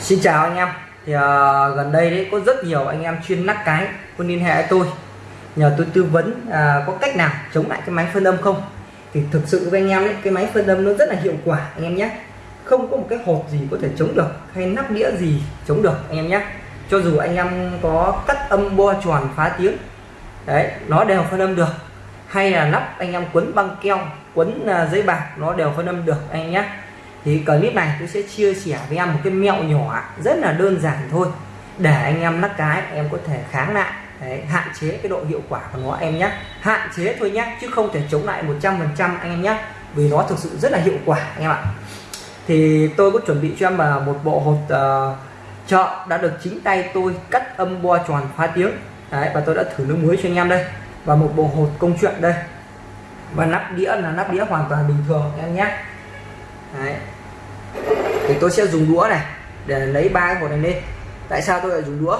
Xin chào anh em. Thì uh, gần đây đấy có rất nhiều anh em chuyên nắp cái có liên hệ với tôi. Nhờ tôi tư vấn uh, có cách nào chống lại cái máy phân âm không? Thì thực sự với anh em đấy cái máy phân âm nó rất là hiệu quả anh em nhé. Không có một cái hộp gì có thể chống được hay nắp đĩa gì chống được anh em nhé. Cho dù anh em có cắt âm bo tròn phá tiếng đấy nó đều phân âm được. Hay là nắp anh em quấn băng keo quấn uh, giấy bạc nó đều phân âm được anh em nhé thì clip này tôi sẽ chia sẻ với em một cái mẹo nhỏ rất là đơn giản thôi. Để anh em lắc cái em có thể kháng lại. Đấy, hạn chế cái độ hiệu quả của nó em nhé. Hạn chế thôi nhé chứ không thể chống lại 100% anh em nhé. Vì nó thực sự rất là hiệu quả anh em ạ. Thì tôi có chuẩn bị cho em là một bộ hột uh, chợ đã được chính tay tôi cắt âm bo tròn phá tiếng. Đấy, và tôi đã thử nước muối cho anh em đây. Và một bộ hột công chuyện đây. Và nắp đĩa là nắp đĩa hoàn toàn bình thường em nhé. Đấy. thì tôi sẽ dùng đũa này để lấy ba cái hột này lên. Tại sao tôi lại dùng đũa?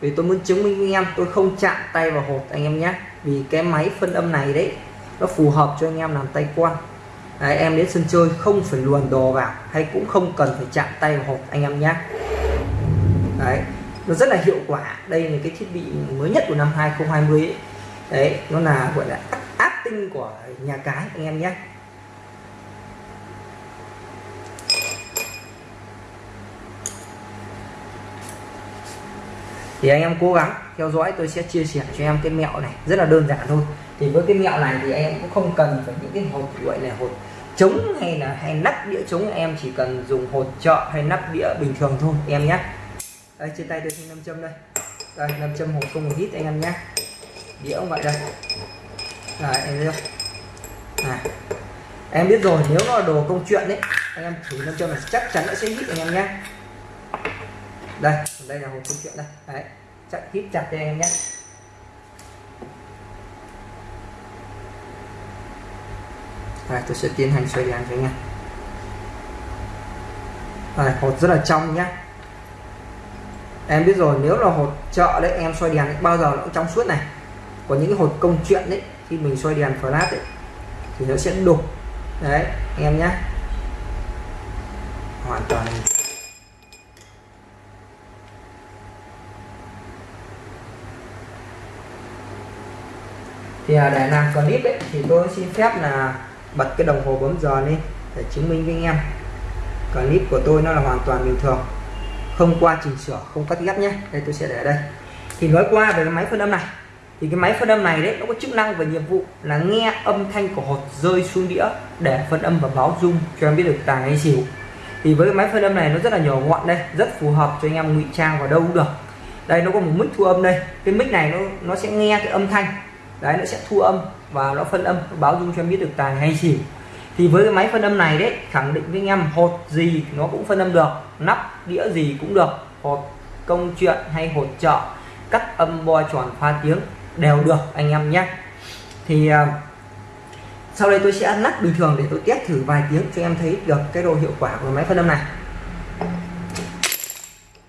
Vì tôi muốn chứng minh với anh em tôi không chạm tay vào hột anh em nhé. Vì cái máy phân âm này đấy nó phù hợp cho anh em làm tay quan. Đấy, em đến sân chơi không phải luồn đồ vào hay cũng không cần phải chạm tay vào hột anh em nhé. Đấy nó rất là hiệu quả. Đây là cái thiết bị mới nhất của năm 2020 ấy. đấy nó là gọi là áp tinh của nhà cái anh em nhé. Thì anh em cố gắng theo dõi, tôi sẽ chia sẻ cho em cái mẹo này, rất là đơn giản thôi. Thì với cái mẹo này thì em cũng không cần phải những cái hộp gọi là hộp chống hay là hay nắp đĩa chống em chỉ cần dùng hột trợ hay nắp đĩa bình thường thôi, em nhé. Đây, trên tay tôi thêm nam châm đây. Đây, nam châm hộp không một hít anh em nhé. Đĩa cũng vậy đây. Này em thấy không? Này. Em biết rồi, nếu nó là đồ công chuyện đấy anh em thử nam châm là chắc chắn nó sẽ hít anh em nhé đây đây là hộp công chuyện đây. Đấy chặt hít chặt cho em nhé. Đây tôi sẽ tiến hành xoay đèn cho anh em. Đây, hột rất là trong nhá. Em biết rồi nếu là hột chợ đấy em xoay đèn ấy, bao giờ nó cũng trong suốt này. Còn những cái hột công chuyện đấy khi mình xoay đèn flash ấy thì nó sẽ đục. Đấy anh em nhé hoàn toàn thì à, để làm clip ấy, thì tôi xin phép là bật cái đồng hồ bấm giờ lên để chứng minh với anh em. Clip của tôi nó là hoàn toàn bình thường. Không qua chỉnh sửa, không cắt ghép nhé. Đây, tôi sẽ để đây. Thì nói qua về cái máy phân âm này. Thì cái máy phân âm này đấy, nó có chức năng và nhiệm vụ là nghe âm thanh của hột rơi xuống đĩa để phân âm và báo dung cho em biết được tàng hay xỉu. Thì với cái máy phân âm này, nó rất là nhỏ gọn đây, rất phù hợp cho anh em ngụy trang vào đâu cũng được. Đây, nó có một mic thu âm đây. Cái mic này nó nó sẽ nghe cái âm thanh đấy, nó sẽ thu âm và nó phân âm, báo dung cho em biết được tài hay xỉu thì với cái máy phân âm này đấy, khẳng định với anh em, hột gì nó cũng phân âm được, nắp, đĩa gì cũng được, hột công chuyện hay hột trợ cắt âm, bo, tròn, pha tiếng đều được anh em nhé. Thì à, sau đây tôi sẽ nắp bình thường để tôi test thử vài tiếng cho em thấy được cái độ hiệu quả của máy phân âm này.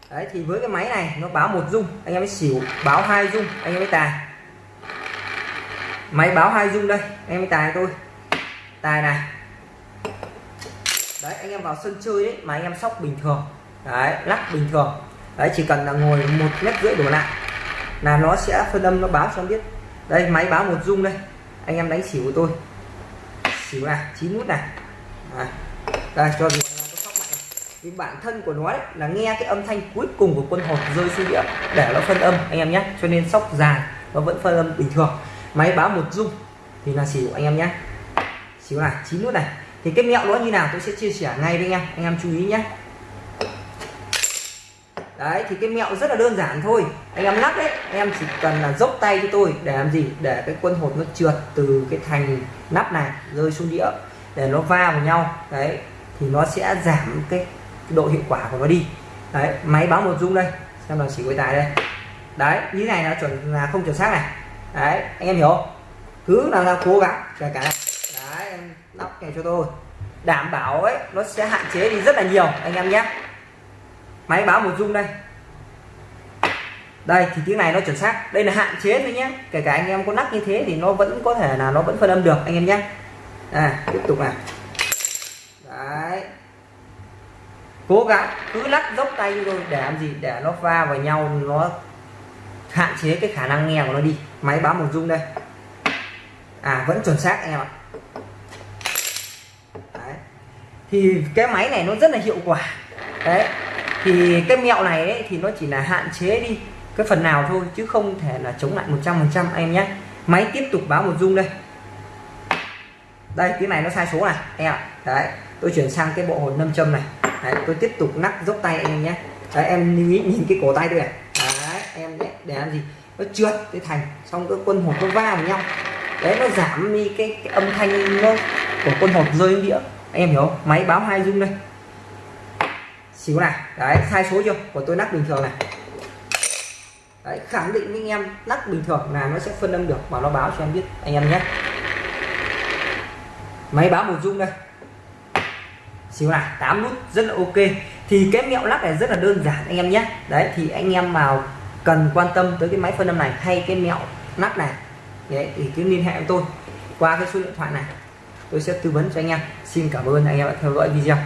Đấy, thì với cái máy này nó báo một dung, anh em mới xỉu, báo hai dung, anh em mới tài máy báo hai dung đây em mới tài tôi. Tài này. Đấy anh em vào sân chơi ấy mà anh em sóc bình thường. Đấy lắc bình thường. Đấy chỉ cần là ngồi một mét rưỡi đổ lại là nó sẽ phân âm nó báo cho em biết. Đây máy báo một dung đây. Anh em đánh xỉu của tôi. Xỉu này chín nút này. Đấy. đây cho dù vì bản thân của nó ấy, là nghe cái âm thanh cuối cùng của quân hột rơi xuống địa để nó phân âm anh em nhé. Cho nên sóc dài nó vẫn phân âm bình thường máy báo một dung. Thì là xỉu anh em nhé. Xỉu này chín nút này. Thì cái mẹo nó như nào tôi sẽ chia sẻ ngay với anh em anh em chú ý nhé. Đấy thì cái mẹo rất là đơn giản thôi. Anh em lắc đấy. Anh em chỉ cần là dốc tay cho tôi để làm gì? Để cái quân hột nó trượt từ cái thành nắp này rơi xuống đĩa. Để nó va vào nhau. Đấy thì nó sẽ giảm cái, cái độ hiệu quả của nó đi. Đấy máy báo một dung đây. Xem là chỉ quay tài đây. Đấy như này là chuẩn là không chuẩn xác này đấy, anh em hiểu không? Cứ làm sao cố gắng, kể cả đấy, em lắp này cho tôi. Đảm bảo ấy, nó sẽ hạn chế đi rất là nhiều, anh em nhé. Máy báo một dung đây. Đây, thì tiếng này nó chuẩn xác. Đây là hạn chế thôi nhé. Kể cả anh em có nắp như thế thì nó vẫn có thể là nó vẫn phân âm được, anh em nhé. À tiếp tục này đấy. Cố gắng, cứ lắc dốc tay thôi, để làm gì? Để nó va vào nhau, nó hạn chế cái khả năng nghe của nó đi. Máy báo một rung đây. À vẫn chuẩn xác anh em ạ. Đấy. thì cái máy này nó rất là hiệu quả. Đấy. Thì cái mẹo này ấy, thì nó chỉ là hạn chế đi cái phần nào thôi chứ không thể là chống lại 100% anh em nhé. Máy tiếp tục báo một rung đây. Đây cái này nó sai số này em ạ. Đấy tôi chuyển sang cái bộ hồn nâm châm này. Đấy, tôi tiếp tục nắp dốc tay anh em nhé. Đấy, em lưu ý nhìn cái cổ tay tôi này. Đấy em để làm gì? Nó trượt cái thành xong cái quân hột nó va vào nhau. Đấy nó giảm đi cái, cái âm thanh nó của quân hột rơi đĩa. Anh em hiểu không? máy báo hai dung đây. Xíu này. Đấy sai số chưa? Của tôi lắc bình thường này. Đấy, khẳng định với anh em lắc bình thường là nó sẽ phân âm được. Và nó báo cho em biết anh em nhé. Máy báo một dung đây. Xíu này 8 nút rất là ok. Thì cái mẹo lắc này rất là đơn giản anh em nhé. Đấy thì anh em vào cần quan tâm tới cái máy phân âm này hay cái mẹo nắp này. Đấy, thì cứ liên hệ với tôi qua cái số điện thoại này. Tôi sẽ tư vấn cho anh em. Xin cảm ơn anh em đã theo dõi video.